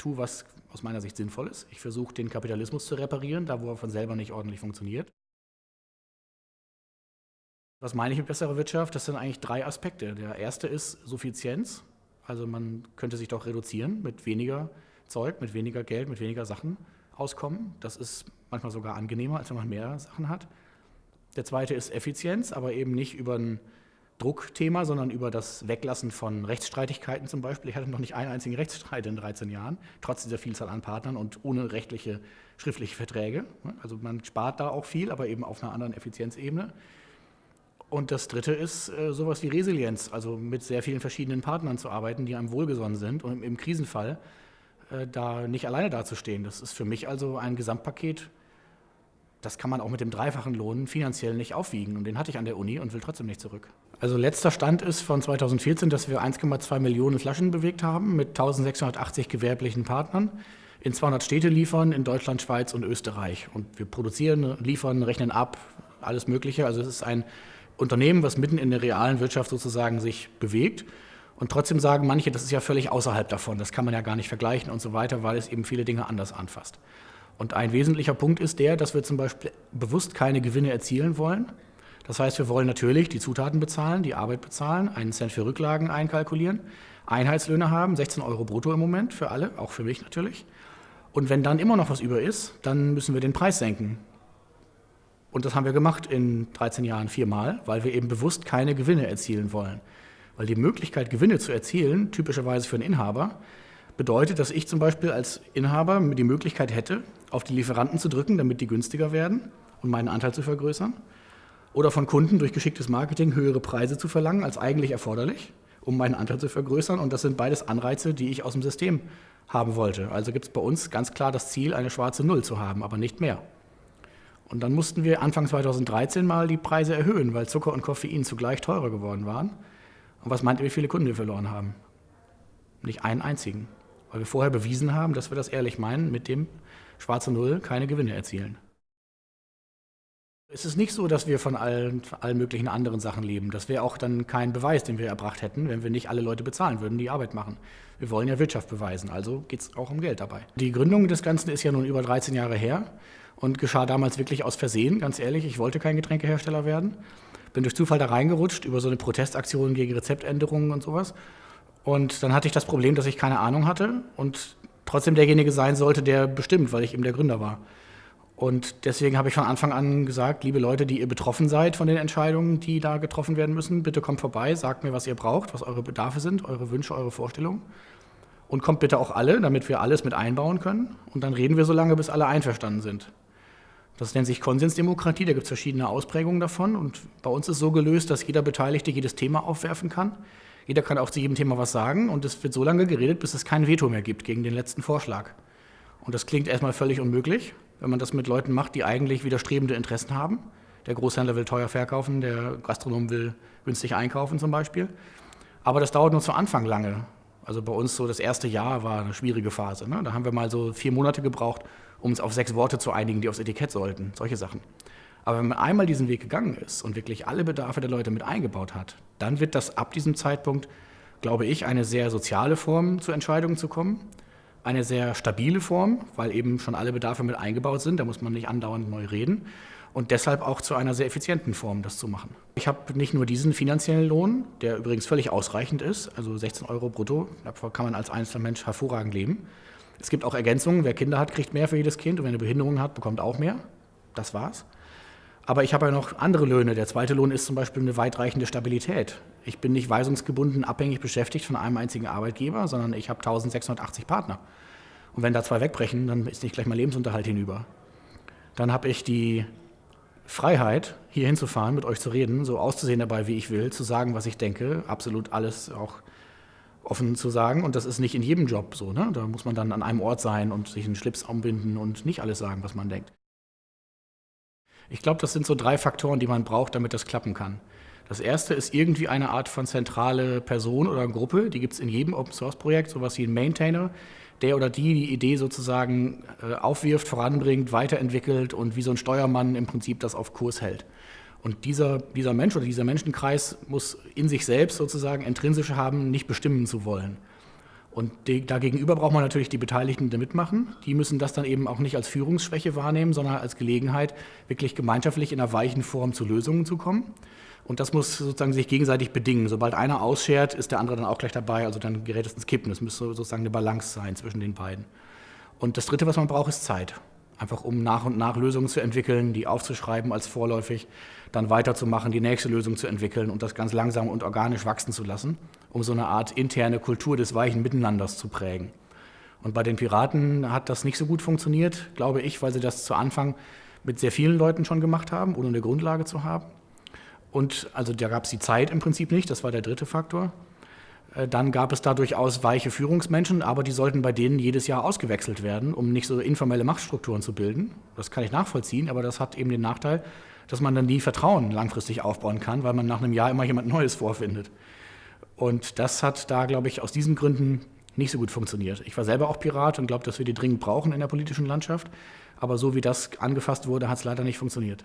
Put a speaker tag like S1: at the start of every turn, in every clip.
S1: tue, was aus meiner Sicht sinnvoll ist. Ich versuche, den Kapitalismus zu reparieren, da wo er von selber nicht ordentlich funktioniert. Was meine ich mit besserer Wirtschaft? Das sind eigentlich drei Aspekte. Der erste ist Suffizienz. Also man könnte sich doch reduzieren mit weniger Zeug, mit weniger Geld, mit weniger Sachen auskommen. Das ist manchmal sogar angenehmer, als wenn man mehr Sachen hat. Der zweite ist Effizienz, aber eben nicht über ein Druckthema, sondern über das Weglassen von Rechtsstreitigkeiten zum Beispiel. Ich hatte noch nicht einen einzigen Rechtsstreit in 13 Jahren, trotz dieser Vielzahl an Partnern und ohne rechtliche, schriftliche Verträge. Also man spart da auch viel, aber eben auf einer anderen Effizienzebene. Und das Dritte ist äh, sowas wie Resilienz, also mit sehr vielen verschiedenen Partnern zu arbeiten, die einem wohlgesonnen sind und im Krisenfall äh, da nicht alleine dazustehen. Das ist für mich also ein Gesamtpaket, das kann man auch mit dem dreifachen Lohn finanziell nicht aufwiegen. Und den hatte ich an der Uni und will trotzdem nicht zurück. Also letzter Stand ist von 2014, dass wir 1,2 Millionen Flaschen bewegt haben mit 1680 gewerblichen Partnern in 200 Städte liefern, in Deutschland, Schweiz und Österreich. Und wir produzieren, liefern, rechnen ab, alles Mögliche. Also es ist ein Unternehmen, was mitten in der realen Wirtschaft sozusagen sich bewegt. Und trotzdem sagen manche, das ist ja völlig außerhalb davon, das kann man ja gar nicht vergleichen und so weiter, weil es eben viele Dinge anders anfasst. Und ein wesentlicher Punkt ist der, dass wir zum Beispiel bewusst keine Gewinne erzielen wollen. Das heißt, wir wollen natürlich die Zutaten bezahlen, die Arbeit bezahlen, einen Cent für Rücklagen einkalkulieren, Einheitslöhne haben, 16 Euro brutto im Moment für alle, auch für mich natürlich. Und wenn dann immer noch was über ist, dann müssen wir den Preis senken. Und das haben wir gemacht in 13 Jahren viermal, weil wir eben bewusst keine Gewinne erzielen wollen. Weil die Möglichkeit, Gewinne zu erzielen, typischerweise für einen Inhaber, bedeutet, dass ich zum Beispiel als Inhaber die Möglichkeit hätte, auf die Lieferanten zu drücken, damit die günstiger werden und meinen Anteil zu vergrößern. Oder von Kunden durch geschicktes Marketing höhere Preise zu verlangen als eigentlich erforderlich, um meinen Anteil zu vergrößern. Und das sind beides Anreize, die ich aus dem System haben wollte. Also gibt es bei uns ganz klar das Ziel, eine schwarze Null zu haben, aber nicht mehr. Und dann mussten wir Anfang 2013 mal die Preise erhöhen, weil Zucker und Koffein zugleich teurer geworden waren. Und was meint ihr, wie viele Kunden wir verloren haben? Nicht einen einzigen. Weil wir vorher bewiesen haben, dass wir das ehrlich meinen, mit dem schwarze Null keine Gewinne erzielen. Es ist nicht so, dass wir von allen, allen möglichen anderen Sachen leben. Das wäre auch dann kein Beweis, den wir erbracht hätten, wenn wir nicht alle Leute bezahlen würden, die Arbeit machen. Wir wollen ja Wirtschaft beweisen, also geht es auch um Geld dabei. Die Gründung des Ganzen ist ja nun über 13 Jahre her und geschah damals wirklich aus Versehen, ganz ehrlich. Ich wollte kein Getränkehersteller werden. Bin durch Zufall da reingerutscht über so eine Protestaktion gegen Rezeptänderungen und sowas. Und dann hatte ich das Problem, dass ich keine Ahnung hatte und trotzdem derjenige sein sollte, der bestimmt, weil ich eben der Gründer war. Und deswegen habe ich von Anfang an gesagt, liebe Leute, die ihr betroffen seid von den Entscheidungen, die da getroffen werden müssen, bitte kommt vorbei, sagt mir, was ihr braucht, was eure Bedarfe sind, eure Wünsche, eure Vorstellungen. Und kommt bitte auch alle, damit wir alles mit einbauen können. Und dann reden wir so lange, bis alle einverstanden sind. Das nennt sich Konsensdemokratie, da gibt es verschiedene Ausprägungen davon. Und bei uns ist so gelöst, dass jeder Beteiligte jedes Thema aufwerfen kann. Jeder kann auch zu jedem Thema was sagen und es wird so lange geredet, bis es kein Veto mehr gibt gegen den letzten Vorschlag. Und das klingt erstmal völlig unmöglich, wenn man das mit Leuten macht, die eigentlich widerstrebende Interessen haben. Der Großhändler will teuer verkaufen, der Gastronom will günstig einkaufen zum Beispiel. Aber das dauert nur zu Anfang lange. Also bei uns so das erste Jahr war eine schwierige Phase. Ne? Da haben wir mal so vier Monate gebraucht, um uns auf sechs Worte zu einigen, die aufs Etikett sollten. Solche Sachen. Aber wenn man einmal diesen Weg gegangen ist und wirklich alle Bedarfe der Leute mit eingebaut hat, dann wird das ab diesem Zeitpunkt, glaube ich, eine sehr soziale Form zu Entscheidungen zu kommen. Eine sehr stabile Form, weil eben schon alle Bedarfe mit eingebaut sind. Da muss man nicht andauernd neu reden. Und deshalb auch zu einer sehr effizienten Form, das zu machen. Ich habe nicht nur diesen finanziellen Lohn, der übrigens völlig ausreichend ist, also 16 Euro brutto, davon kann man als einzelner Mensch hervorragend leben. Es gibt auch Ergänzungen, wer Kinder hat, kriegt mehr für jedes Kind und wer eine Behinderung hat, bekommt auch mehr. Das war's. Aber ich habe ja noch andere Löhne. Der zweite Lohn ist zum Beispiel eine weitreichende Stabilität. Ich bin nicht weisungsgebunden abhängig beschäftigt von einem einzigen Arbeitgeber, sondern ich habe 1680 Partner. Und wenn da zwei wegbrechen, dann ist nicht gleich mein Lebensunterhalt hinüber. Dann habe ich die Freiheit, hier hinzufahren, mit euch zu reden, so auszusehen dabei, wie ich will, zu sagen, was ich denke, absolut alles auch offen zu sagen. Und das ist nicht in jedem Job so. Ne? Da muss man dann an einem Ort sein und sich einen Schlips umbinden und nicht alles sagen, was man denkt. Ich glaube, das sind so drei Faktoren, die man braucht, damit das klappen kann. Das erste ist irgendwie eine Art von zentrale Person oder Gruppe, die gibt es in jedem Open-Source-Projekt, sowas wie ein Maintainer, der oder die die Idee sozusagen äh, aufwirft, voranbringt, weiterentwickelt und wie so ein Steuermann im Prinzip das auf Kurs hält. Und dieser, dieser Mensch oder dieser Menschenkreis muss in sich selbst sozusagen intrinsisch haben, nicht bestimmen zu wollen. Und dagegenüber braucht man natürlich die Beteiligten, die mitmachen. Die müssen das dann eben auch nicht als Führungsschwäche wahrnehmen, sondern als Gelegenheit, wirklich gemeinschaftlich in einer weichen Form zu Lösungen zu kommen. Und das muss sozusagen sich gegenseitig bedingen. Sobald einer ausschert, ist der andere dann auch gleich dabei. Also dann gerät es ins Kippen. Es müsste sozusagen eine Balance sein zwischen den beiden. Und das Dritte, was man braucht, ist Zeit. Einfach um nach und nach Lösungen zu entwickeln, die aufzuschreiben als vorläufig, dann weiterzumachen, die nächste Lösung zu entwickeln und das ganz langsam und organisch wachsen zu lassen, um so eine Art interne Kultur des weichen Miteinanders zu prägen. Und bei den Piraten hat das nicht so gut funktioniert, glaube ich, weil sie das zu Anfang mit sehr vielen Leuten schon gemacht haben, ohne eine Grundlage zu haben. Und also da gab es die Zeit im Prinzip nicht, das war der dritte Faktor. Äh, dann gab es da durchaus weiche Führungsmenschen, aber die sollten bei denen jedes Jahr ausgewechselt werden, um nicht so informelle Machtstrukturen zu bilden. Das kann ich nachvollziehen, aber das hat eben den Nachteil, dass man dann nie Vertrauen langfristig aufbauen kann, weil man nach einem Jahr immer jemand Neues vorfindet. Und das hat da, glaube ich, aus diesen Gründen nicht so gut funktioniert. Ich war selber auch Pirat und glaube, dass wir die dringend brauchen in der politischen Landschaft. Aber so wie das angefasst wurde, hat es leider nicht funktioniert.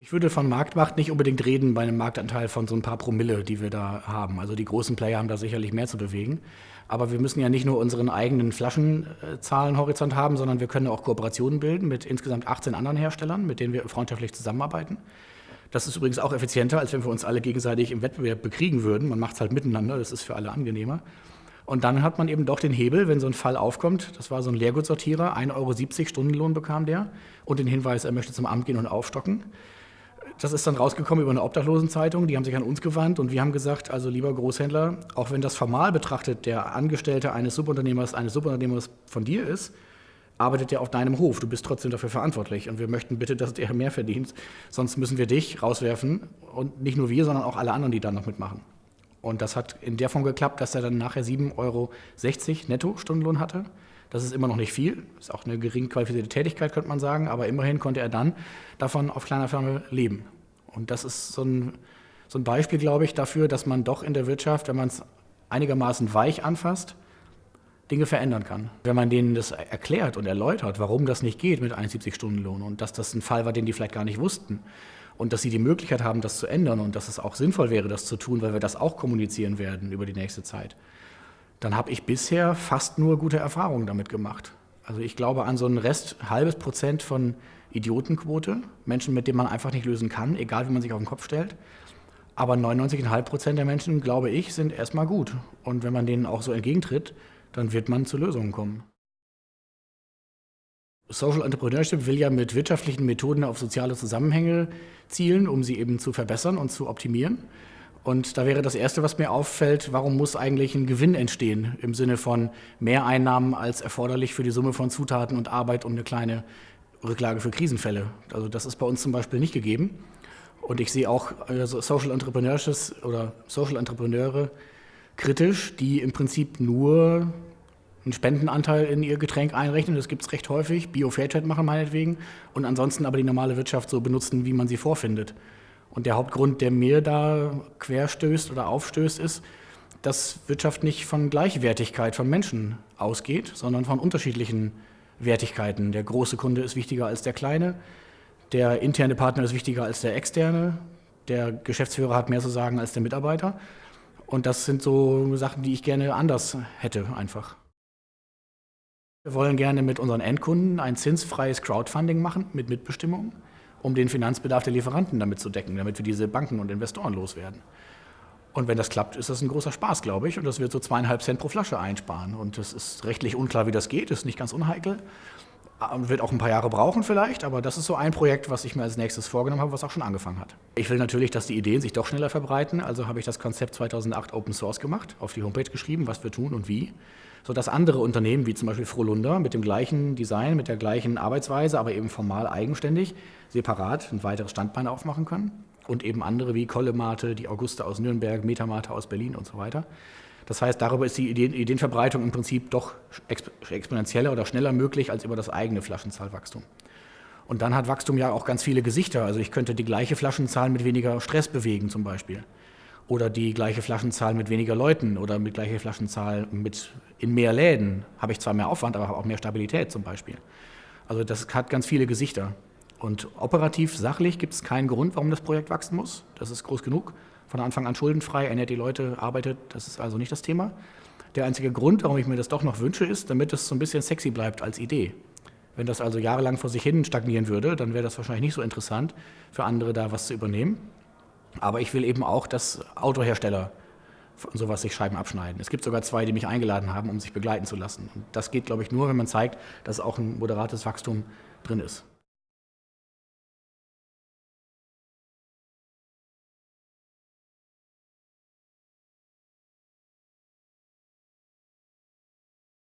S1: Ich würde von Marktmacht nicht unbedingt reden bei einem Marktanteil von so ein paar Promille, die wir da haben. Also die großen Player haben da sicherlich mehr zu bewegen. Aber wir müssen ja nicht nur unseren eigenen Flaschenzahlenhorizont haben, sondern wir können auch Kooperationen bilden mit insgesamt 18 anderen Herstellern, mit denen wir freundschaftlich zusammenarbeiten. Das ist übrigens auch effizienter, als wenn wir uns alle gegenseitig im Wettbewerb bekriegen würden. Man macht es halt miteinander, das ist für alle angenehmer. Und dann hat man eben doch den Hebel, wenn so ein Fall aufkommt. Das war so ein Leergutsortierer, 1,70 Euro Stundenlohn bekam der und den Hinweis, er möchte zum Amt gehen und aufstocken. Das ist dann rausgekommen über eine Obdachlosenzeitung, die haben sich an uns gewandt und wir haben gesagt, also lieber Großhändler, auch wenn das formal betrachtet der Angestellte eines Subunternehmers, eines Subunternehmers von dir ist, arbeitet er auf deinem Hof, du bist trotzdem dafür verantwortlich und wir möchten bitte, dass der mehr verdient, sonst müssen wir dich rauswerfen und nicht nur wir, sondern auch alle anderen, die da noch mitmachen. Und das hat in der Form geklappt, dass er dann nachher 7,60 Euro netto Stundenlohn hatte. Das ist immer noch nicht viel, ist auch eine gering qualifizierte Tätigkeit, könnte man sagen, aber immerhin konnte er dann davon auf kleiner Firma leben. Und das ist so ein, so ein Beispiel, glaube ich, dafür, dass man doch in der Wirtschaft, wenn man es einigermaßen weich anfasst, Dinge verändern kann. Wenn man denen das erklärt und erläutert, warum das nicht geht mit 71-Stunden-Lohn und dass das ein Fall war, den die vielleicht gar nicht wussten und dass sie die Möglichkeit haben, das zu ändern und dass es auch sinnvoll wäre, das zu tun, weil wir das auch kommunizieren werden über die nächste Zeit, dann habe ich bisher fast nur gute Erfahrungen damit gemacht. Also ich glaube an so einen Rest, halbes Prozent von Idiotenquote, Menschen, mit denen man einfach nicht lösen kann, egal wie man sich auf den Kopf stellt. Aber 99,5 Prozent der Menschen, glaube ich, sind erstmal gut. Und wenn man denen auch so entgegentritt, dann wird man zu Lösungen kommen. Social Entrepreneurship will ja mit wirtschaftlichen Methoden auf soziale Zusammenhänge zielen, um sie eben zu verbessern und zu optimieren. Und da wäre das Erste, was mir auffällt, warum muss eigentlich ein Gewinn entstehen im Sinne von mehr Einnahmen als erforderlich für die Summe von Zutaten und Arbeit und eine kleine Rücklage für Krisenfälle. Also das ist bei uns zum Beispiel nicht gegeben. Und ich sehe auch also Social Entrepreneurships oder Social Entrepreneure kritisch, die im Prinzip nur einen Spendenanteil in ihr Getränk einrechnen. Das gibt es recht häufig. Bio-Fairtrade machen meinetwegen. Und ansonsten aber die normale Wirtschaft so benutzen, wie man sie vorfindet. Und der Hauptgrund, der mir da querstößt oder aufstößt, ist, dass Wirtschaft nicht von Gleichwertigkeit von Menschen ausgeht, sondern von unterschiedlichen Wertigkeiten. Der große Kunde ist wichtiger als der kleine, der interne Partner ist wichtiger als der externe, der Geschäftsführer hat mehr zu sagen als der Mitarbeiter. Und das sind so Sachen, die ich gerne anders hätte einfach. Wir wollen gerne mit unseren Endkunden ein zinsfreies Crowdfunding machen mit Mitbestimmung um den Finanzbedarf der Lieferanten damit zu decken, damit wir diese Banken und Investoren loswerden. Und wenn das klappt, ist das ein großer Spaß, glaube ich. Und das wird so zweieinhalb Cent pro Flasche einsparen. Und es ist rechtlich unklar, wie das geht, ist nicht ganz unheikel. Ähm, wird auch ein paar Jahre brauchen vielleicht, aber das ist so ein Projekt, was ich mir als nächstes vorgenommen habe, was auch schon angefangen hat. Ich will natürlich, dass die Ideen sich doch schneller verbreiten, also habe ich das Konzept 2008 Open Source gemacht, auf die Homepage geschrieben, was wir tun und wie sodass andere Unternehmen, wie zum Beispiel Frohlunder, mit dem gleichen Design, mit der gleichen Arbeitsweise, aber eben formal eigenständig, separat ein weiteres Standbein aufmachen können. Und eben andere wie Kollemate, die Auguste aus Nürnberg, Metamate aus Berlin und so weiter. Das heißt, darüber ist die Ideenverbreitung im Prinzip doch exponentieller oder schneller möglich als über das eigene Flaschenzahlwachstum. Und dann hat Wachstum ja auch ganz viele Gesichter. Also ich könnte die gleiche Flaschenzahl mit weniger Stress bewegen zum Beispiel oder die gleiche Flaschenzahl mit weniger Leuten oder mit gleicher Flaschenzahl mit in mehr Läden habe ich zwar mehr Aufwand, aber habe auch mehr Stabilität zum Beispiel. Also das hat ganz viele Gesichter. Und operativ, sachlich gibt es keinen Grund, warum das Projekt wachsen muss. Das ist groß genug. Von Anfang an schuldenfrei, ernährt die Leute, arbeitet, das ist also nicht das Thema. Der einzige Grund, warum ich mir das doch noch wünsche, ist, damit es so ein bisschen sexy bleibt als Idee. Wenn das also jahrelang vor sich hin stagnieren würde, dann wäre das wahrscheinlich nicht so interessant für andere da was zu übernehmen. Aber ich will eben auch, dass Autohersteller von sowas sich Scheiben abschneiden. Es gibt sogar zwei, die mich eingeladen haben, um sich begleiten zu lassen. Und das geht, glaube ich, nur, wenn man zeigt, dass auch ein moderates Wachstum drin ist.